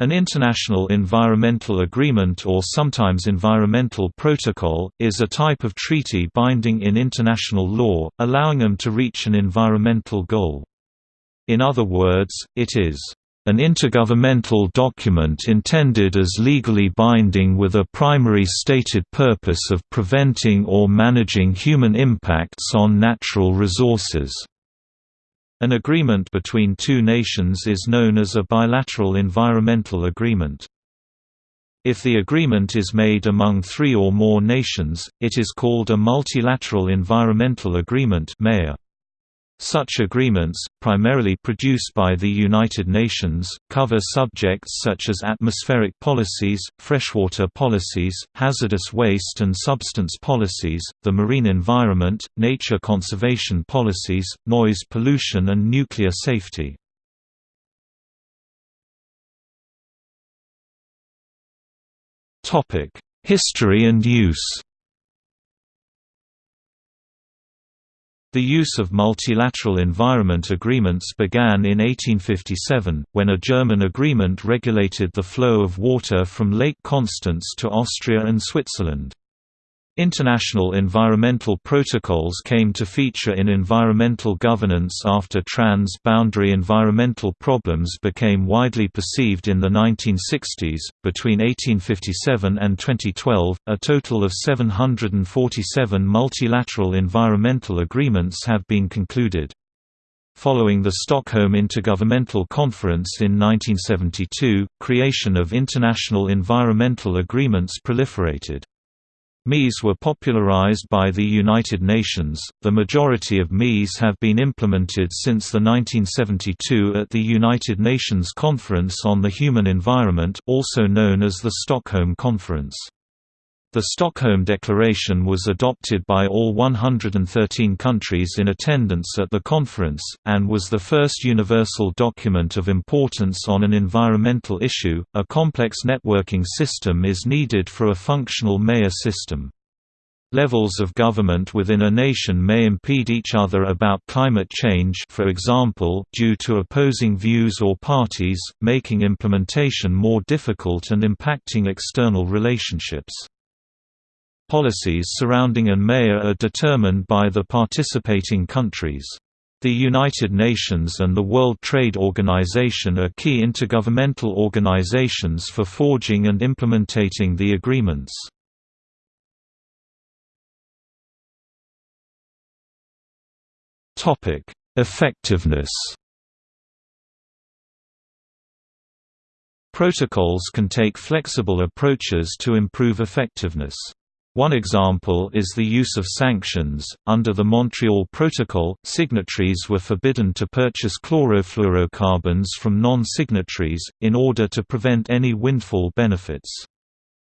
An international environmental agreement or sometimes environmental protocol, is a type of treaty binding in international law, allowing them to reach an environmental goal. In other words, it is an intergovernmental document intended as legally binding with a primary stated purpose of preventing or managing human impacts on natural resources. An agreement between two nations is known as a bilateral environmental agreement. If the agreement is made among three or more nations, it is called a multilateral environmental agreement (MEA). Such agreements, primarily produced by the United Nations, cover subjects such as atmospheric policies, freshwater policies, hazardous waste and substance policies, the marine environment, nature conservation policies, noise pollution and nuclear safety. History and use The use of multilateral environment agreements began in 1857, when a German agreement regulated the flow of water from Lake Constance to Austria and Switzerland. International environmental protocols came to feature in environmental governance after trans-boundary environmental problems became widely perceived in the 1960s. Between 1857 and 2012, a total of 747 multilateral environmental agreements have been concluded. Following the Stockholm Intergovernmental Conference in 1972, creation of international environmental agreements proliferated. MEAs were popularized by the United Nations. The majority of MEAs have been implemented since the 1972 at the United Nations Conference on the Human Environment, also known as the Stockholm Conference. The Stockholm Declaration was adopted by all 113 countries in attendance at the conference, and was the first universal document of importance on an environmental issue. A complex networking system is needed for a functional mayor system. Levels of government within a nation may impede each other about climate change for example, due to opposing views or parties, making implementation more difficult and impacting external relationships. Policies surrounding an MEA are determined by the participating countries. The United Nations and the World Trade Organization are key intergovernmental organizations for forging and implementing the agreements. Effectiveness Protocols can take flexible approaches to improve effectiveness. One example is the use of sanctions. Under the Montreal Protocol, signatories were forbidden to purchase chlorofluorocarbons from non signatories, in order to prevent any windfall benefits.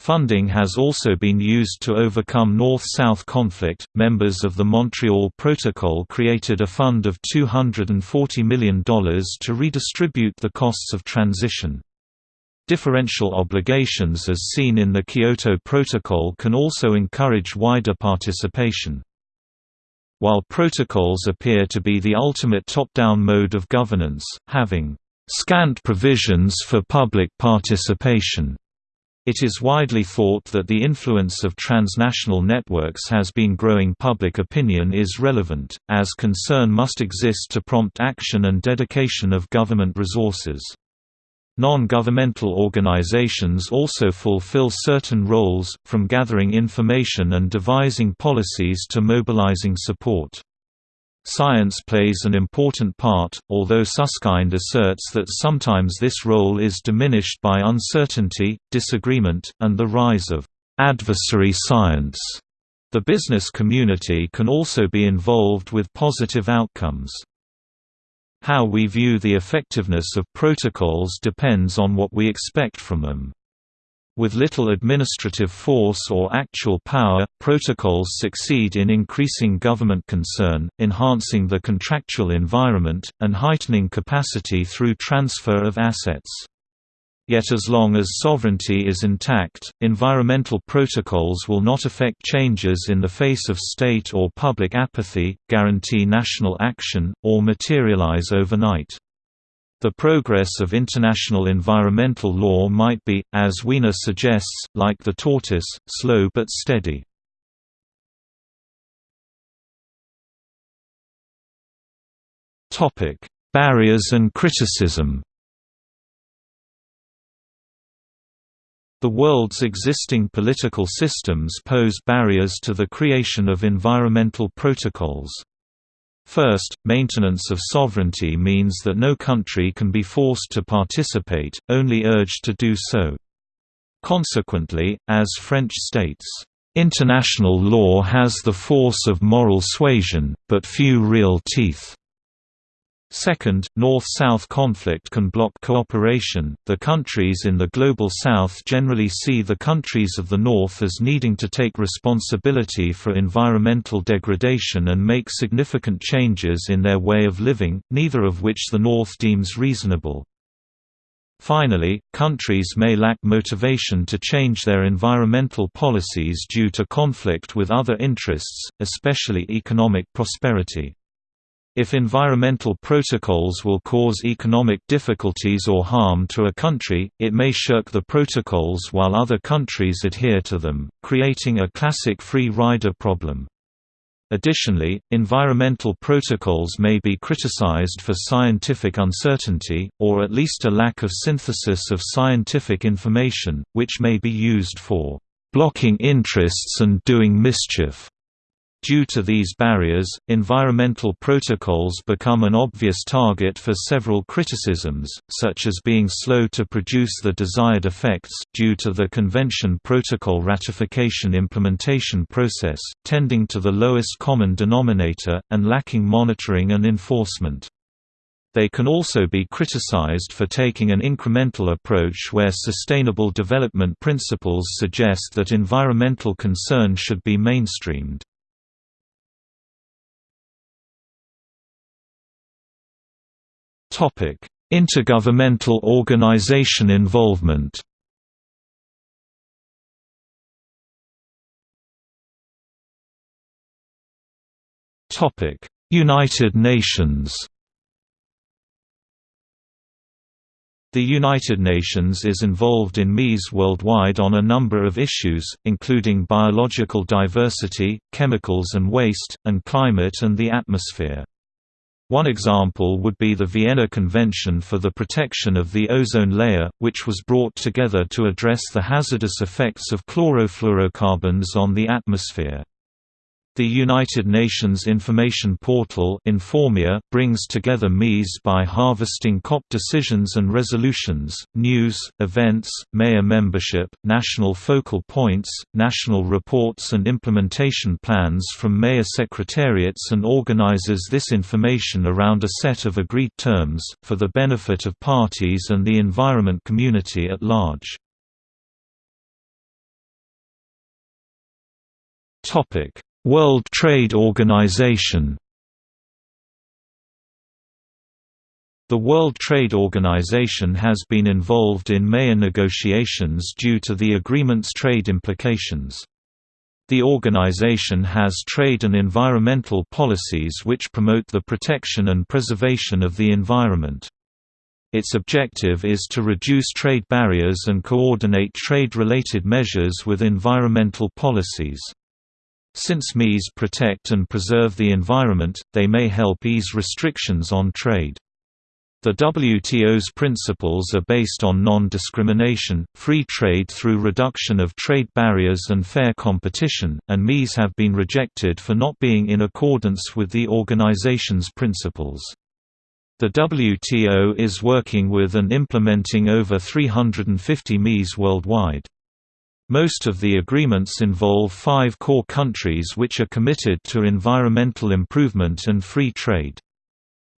Funding has also been used to overcome North South conflict. Members of the Montreal Protocol created a fund of $240 million to redistribute the costs of transition. Differential obligations as seen in the Kyoto Protocol can also encourage wider participation. While protocols appear to be the ultimate top-down mode of governance, having scant provisions for public participation, it is widely thought that the influence of transnational networks has been growing public opinion is relevant, as concern must exist to prompt action and dedication of government resources. Non-governmental organizations also fulfill certain roles, from gathering information and devising policies to mobilizing support. Science plays an important part, although Susskind asserts that sometimes this role is diminished by uncertainty, disagreement, and the rise of adversary science. The business community can also be involved with positive outcomes. How we view the effectiveness of protocols depends on what we expect from them. With little administrative force or actual power, protocols succeed in increasing government concern, enhancing the contractual environment, and heightening capacity through transfer of assets. Yet as long as sovereignty is intact, environmental protocols will not affect changes in the face of state or public apathy, guarantee national action, or materialize overnight. The progress of international environmental law might be, as Wiener suggests, like the tortoise, slow but steady. Barriers and criticism The world's existing political systems pose barriers to the creation of environmental protocols. First, maintenance of sovereignty means that no country can be forced to participate, only urged to do so. Consequently, as French states, "...international law has the force of moral suasion, but few real teeth." Second, North-South conflict can block cooperation. The countries in the Global South generally see the countries of the North as needing to take responsibility for environmental degradation and make significant changes in their way of living, neither of which the North deems reasonable. Finally, countries may lack motivation to change their environmental policies due to conflict with other interests, especially economic prosperity. If environmental protocols will cause economic difficulties or harm to a country, it may shirk the protocols while other countries adhere to them, creating a classic free rider problem. Additionally, environmental protocols may be criticized for scientific uncertainty, or at least a lack of synthesis of scientific information, which may be used for blocking interests and doing mischief. Due to these barriers, environmental protocols become an obvious target for several criticisms, such as being slow to produce the desired effects due to the Convention Protocol ratification implementation process, tending to the lowest common denominator, and lacking monitoring and enforcement. They can also be criticized for taking an incremental approach where sustainable development principles suggest that environmental concern should be mainstreamed. Topic: Intergovernmental organization involvement. Topic: United Nations. The United Nations is involved in MEAs worldwide on a number of issues, including biological diversity, chemicals and waste, and climate and the atmosphere. One example would be the Vienna Convention for the Protection of the Ozone Layer, which was brought together to address the hazardous effects of chlorofluorocarbons on the atmosphere. The United Nations Information Portal InforMEA brings together MEAs by harvesting COP decisions and resolutions, news, events, MEA membership, national focal points, national reports and implementation plans from MEA secretariats and organizes this information around a set of agreed terms, for the benefit of parties and the environment community at large. Topic World Trade Organization The World Trade Organization has been involved in MEA negotiations due to the agreement's trade implications. The organization has trade and environmental policies which promote the protection and preservation of the environment. Its objective is to reduce trade barriers and coordinate trade-related measures with environmental policies. Since MEAs protect and preserve the environment, they may help ease restrictions on trade. The WTO's principles are based on non-discrimination, free trade through reduction of trade barriers and fair competition, and MEAs have been rejected for not being in accordance with the organization's principles. The WTO is working with and implementing over 350 MEAs worldwide. Most of the agreements involve five core countries which are committed to environmental improvement and free trade.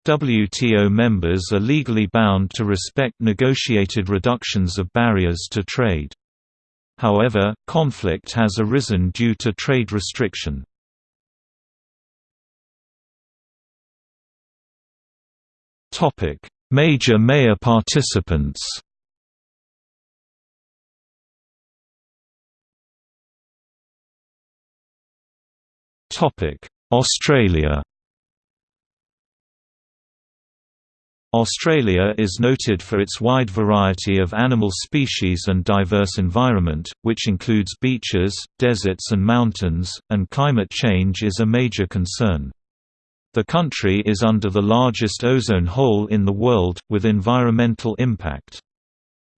WTO members are legally bound to respect negotiated reductions of barriers to trade. However, conflict has arisen due to trade restriction. Major MEA participants Australia Australia is noted for its wide variety of animal species and diverse environment, which includes beaches, deserts and mountains, and climate change is a major concern. The country is under the largest ozone hole in the world, with environmental impact.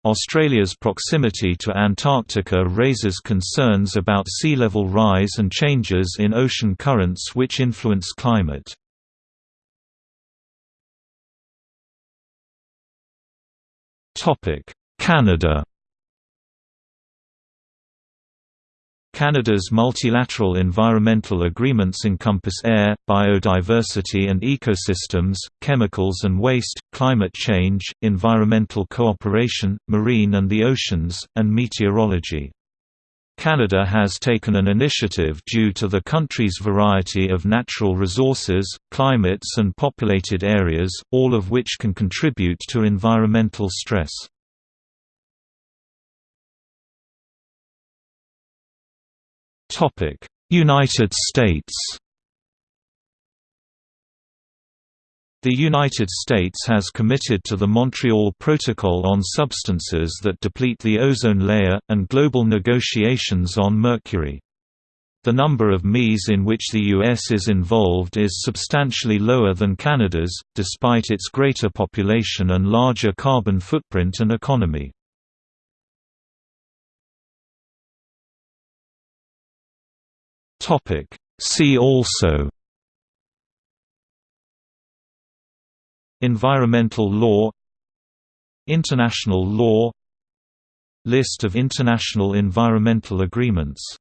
Australia's proximity to Antarctica raises concerns about sea level rise and changes in ocean currents which influence climate. Canada Canada's multilateral environmental agreements encompass air, biodiversity and ecosystems, chemicals and waste, climate change, environmental cooperation, marine and the oceans, and meteorology. Canada has taken an initiative due to the country's variety of natural resources, climates and populated areas, all of which can contribute to environmental stress. United States The United States has committed to the Montreal Protocol on substances that deplete the ozone layer, and global negotiations on mercury. The number of MEs in which the U.S. is involved is substantially lower than Canada's, despite its greater population and larger carbon footprint and economy. See also. Environmental law. International law. List of international environmental agreements